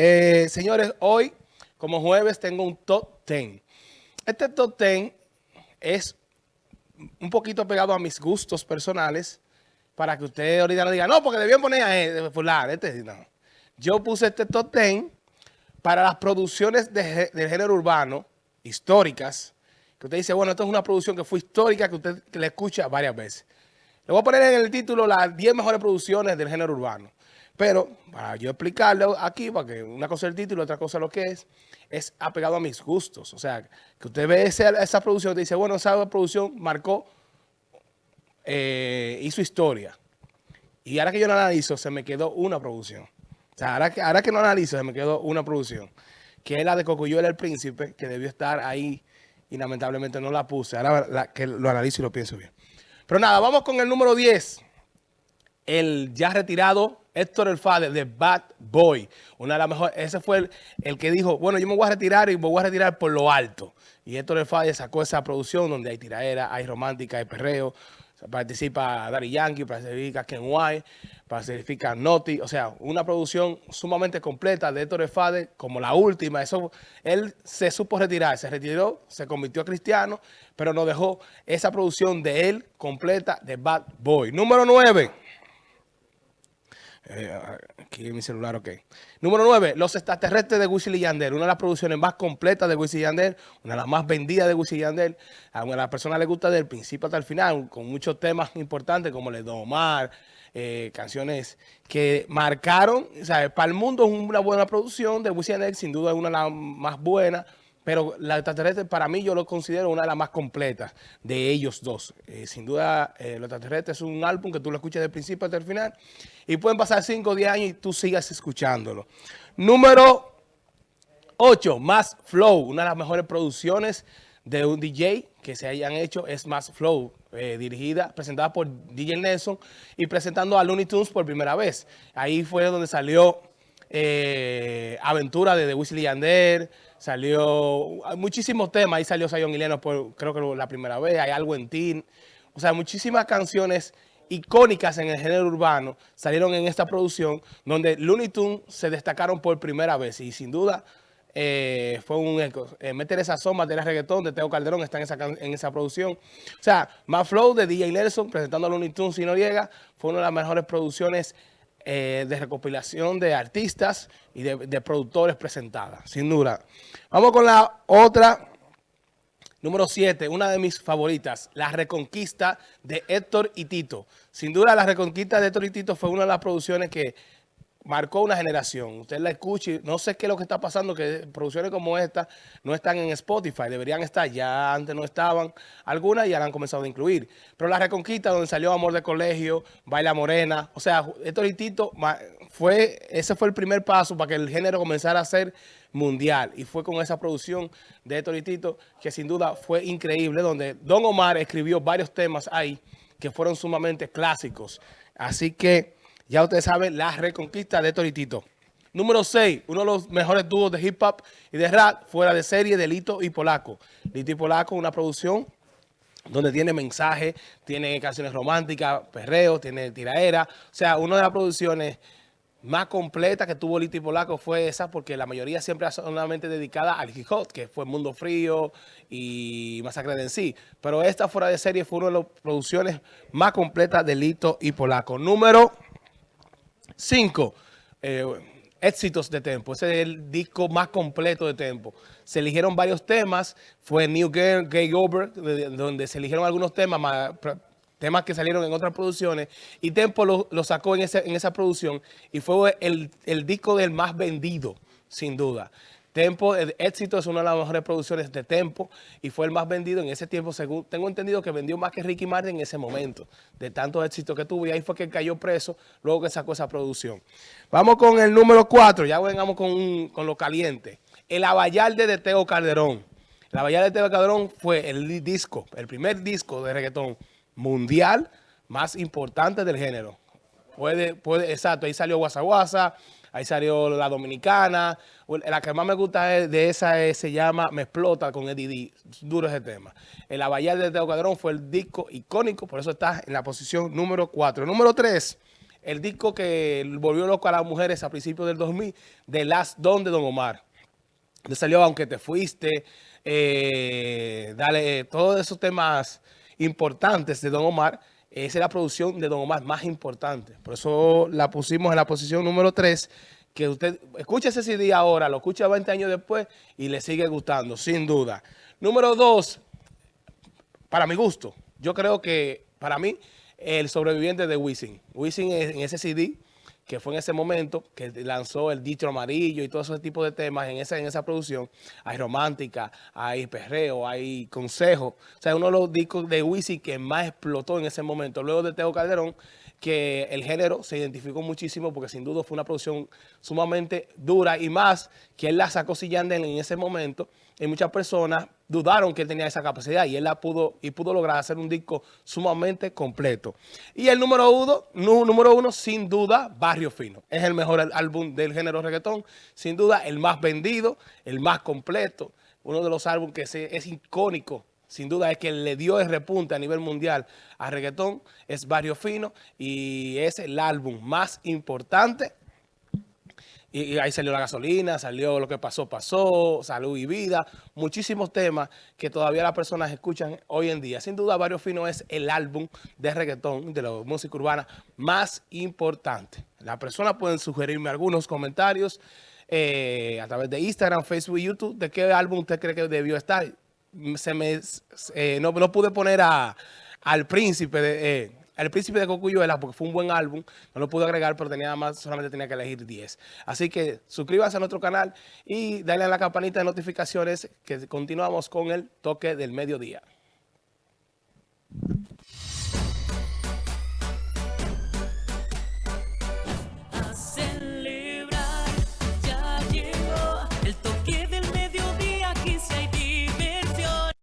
Eh, señores, hoy, como jueves, tengo un top 10. Este top 10 es un poquito pegado a mis gustos personales para que usted ahorita no diga, no, porque debían poner a él, fulano, este. Yo puse este top 10 para las producciones de, del género urbano, históricas, que usted dice, bueno, esto es una producción que fue histórica, que usted le escucha varias veces. Le voy a poner en el título las 10 mejores producciones del género urbano. Pero para yo explicarle aquí, porque una cosa es el título, otra cosa lo que es, es apegado a mis gustos. O sea, que usted ve esa, producción y dice, bueno, esa producción marcó, eh, hizo historia. Y ahora que yo lo analizo, se me quedó una producción. O sea, ahora que, ahora que lo analizo, se me quedó una producción. Que es la de Cocuyuela el Príncipe, que debió estar ahí y lamentablemente no la puse. Ahora que lo analizo y lo pienso bien. Pero nada, vamos con el número 10. El ya retirado Héctor El Fader de Bad Boy. Una de las mejores, ese fue el, que dijo, bueno, yo me voy a retirar y me voy a retirar por lo alto. Y Héctor El Fader sacó esa producción donde hay tiraera, hay romántica, hay perreo. Participa Daddy Yankee, participa Ken White, participa Noti. O sea, una producción sumamente completa de Héctor El Fader, como la última. Eso, él se supo retirar, se retiró, se convirtió a cristiano, pero nos dejó esa producción de él completa de Bad Boy. Número 9. Eh, aquí en mi celular, ok. Número 9, Los extraterrestres de Wisin y. Una de las producciones más completas de Wisin y una de las más vendidas de Wisin y Yandel. A las personas les gusta del principio hasta el final, con muchos temas importantes como el Domar, eh, canciones que marcaron, o sea, para el mundo es una buena producción de Wisin y sin duda es una de las más buenas. Pero la extraterrestre para mí yo lo considero una de las más completas de ellos dos. Eh, sin duda, eh, Los extraterrestres es un álbum que tú lo escuchas del principio hasta el final y pueden pasar 5 o 10 años y tú sigas escuchándolo. Número 8, Más Flow, una de las mejores producciones de un DJ que se hayan hecho es Más Flow, eh, dirigida, presentada por DJ Nelson y presentando a Looney Tunes por primera vez. Ahí fue donde salió Aventura de The Weasley Yander, Salió muchísimos temas, ahí salió Sayon Ileno por creo que la primera vez, hay algo en ti. O sea, muchísimas canciones icónicas en el género urbano salieron en esta producción donde Looney Tunes se destacaron por primera vez y sin duda eh, fue un eco. Eh, meter esa sombra de reggaetón de Teo Calderón está en esa, en esa producción. O sea, más flow de DJ Nelson presentando a Looney Tunes y Noriega fue una de las mejores producciones eh, de recopilación de artistas y de, productores presentadas, sin duda. Vamos con la otra, número 7, una de mis favoritas, La Reconquista de Héctor y Tito. Sin duda, La Reconquista de Héctor y Tito fue una de las producciones que marcó una generación. Usted la escuche, no sé qué es lo que está pasando, que producciones como esta no están en Spotify, deberían estar, ya antes no estaban algunas y ya la han comenzado a incluir. Pero La Reconquista, donde salió Amor de Colegio, Baila Morena, o sea, esto Tito, fue, ese fue el primer paso para que el género comenzara a ser mundial. Y fue con esa producción de Tito que sin duda fue increíble, donde Don Omar escribió varios temas ahí que fueron sumamente clásicos. Así que ya ustedes saben, la reconquista de Toritito. Número 6, uno de los mejores dúos de hip hop y de rap fuera de serie de Lito y Polaco. Lito y Polaco, una producción donde tiene mensaje, tiene canciones románticas, perreo, tiene tiraera. O sea, una de las producciones más completas que tuvo Lito y Polaco fue esa, porque la mayoría siempre solamente dedicada al hip que fue Mundo Frío y Masacre de en sí. Pero esta fuera de serie fue una de las producciones más completas de Lito y Polaco. Número... Cinco, eh, éxitos de Tempo. Ese es el disco más completo de Tempo. Se eligieron varios temas. Fue New Girl, Gay Over, donde se eligieron algunos temas, temas que salieron en otras producciones. Y Tempo lo, sacó en, en esa producción y fue el, el disco del más vendido, sin duda. Tempo, el éxito es una de las mejores producciones de Tempo y fue el más vendido en ese tiempo, según tengo entendido que vendió más que Ricky Martin en ese momento, de tanto éxito que tuvo y ahí fue que cayó preso luego que sacó esa producción. Vamos con el número 4, ya vengamos con, con lo caliente. El Abayalde de Teo Calderón. El Abayalde de Teo Calderón fue el disco, el primer disco de reggaetón mundial más importante del género. Puede, puede, exacto, ahí salió Guasa Guasa, ahí salió La Dominicana, la que más me gusta de esa se llama Me Explota con Eddie D, duro ese tema. El Abayal de Teo Cadrón fue el disco icónico, por eso está en la posición número 4. Número 3, el disco que volvió loco a las mujeres a principios del 2000, The Last Don de Don Omar. Le salió Aunque te fuiste, eh, dale, todos esos temas importantes de Don Omar, esa es la producción de Don Omar más importante. Por eso la pusimos en la posición número 3, que usted escuche ese CD ahora, lo escucha 20 años después y le sigue gustando, sin duda. Número 2, para mi gusto, yo creo que para mí el sobreviviente de Wisin. Wisin en ese CD que fue en ese momento que lanzó el Ditro Amarillo y todo ese tipo de temas en esa, en esa producción. Hay romántica, hay perreo, hay consejo. O sea, uno de los discos de Wisin que más explotó en ese momento. Luego de Teo Calderón, que el género se identificó muchísimo porque sin duda fue una producción sumamente dura y más que él la sacó sillando en ese momento y muchas personas dudaron que él tenía esa capacidad y él la pudo y pudo lograr hacer un disco sumamente completo. Y el número uno, número uno sin duda, Barrio Fino. Es el mejor álbum del género reggaetón, sin duda el más vendido, el más completo, uno de los álbumes que es icónico sin duda es que le dio el repunte a nivel mundial a reggaetón, es Barrio Fino y es el álbum más importante. Y, ahí salió la gasolina, salió lo que pasó, pasó, salud y vida, muchísimos temas que todavía las personas escuchan hoy en día. Sin duda, Barrio Fino es el álbum de reggaetón, de la música urbana más importante. Las personas pueden sugerirme algunos comentarios eh, a través de Instagram, Facebook y YouTube de qué álbum usted cree que debió estar se me, eh, no, no, pude poner a, al príncipe de... Eh, el Príncipe de Cocuyuela, porque fue un buen álbum, no lo pude agregar, pero tenía más, solamente tenía que elegir 10. Así que suscríbase a nuestro canal y dale a la campanita de notificaciones que continuamos con el toque del mediodía.